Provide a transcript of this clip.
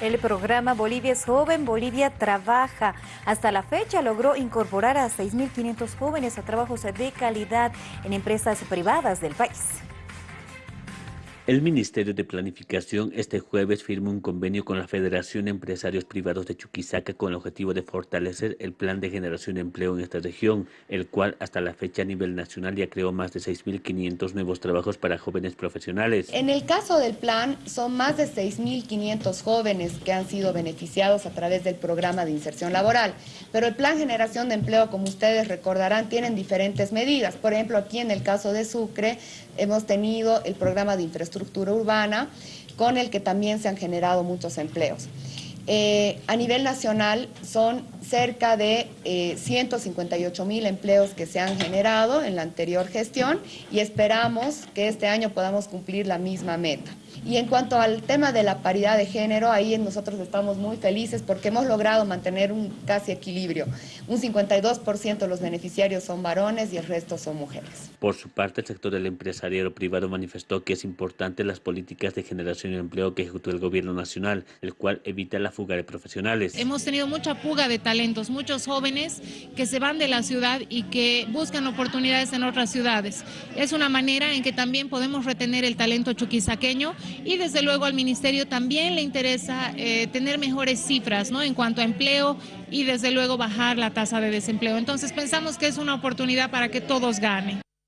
El programa Bolivia es joven, Bolivia trabaja. Hasta la fecha logró incorporar a 6.500 jóvenes a trabajos de calidad en empresas privadas del país. El Ministerio de Planificación este jueves firmó un convenio con la Federación de Empresarios Privados de Chuquisaca con el objetivo de fortalecer el plan de generación de empleo en esta región, el cual hasta la fecha a nivel nacional ya creó más de 6.500 nuevos trabajos para jóvenes profesionales. En el caso del plan, son más de 6.500 jóvenes que han sido beneficiados a través del programa de inserción laboral, pero el plan generación de empleo, como ustedes recordarán, tienen diferentes medidas. Por ejemplo, aquí en el caso de Sucre, hemos tenido el programa de infraestructura estructura urbana, con el que también se han generado muchos empleos. Eh, a nivel nacional son cerca de 158 eh, mil empleos que se han generado en la anterior gestión y esperamos que este año podamos cumplir la misma meta. Y en cuanto al tema de la paridad de género, ahí nosotros estamos muy felices porque hemos logrado mantener un casi equilibrio. Un 52% de los beneficiarios son varones y el resto son mujeres. Por su parte, el sector del empresariado privado manifestó que es importante las políticas de generación de empleo que ejecutó el gobierno nacional, el cual evita la fuga de profesionales. Hemos tenido mucha fuga de talentos, muchos jóvenes que se van de la ciudad y que buscan oportunidades en otras ciudades. Es una manera en que también podemos retener el talento chuquisaqueño y desde luego al Ministerio también le interesa eh, tener mejores cifras ¿no? en cuanto a empleo y desde luego bajar la tasa de desempleo. Entonces pensamos que es una oportunidad para que todos ganen.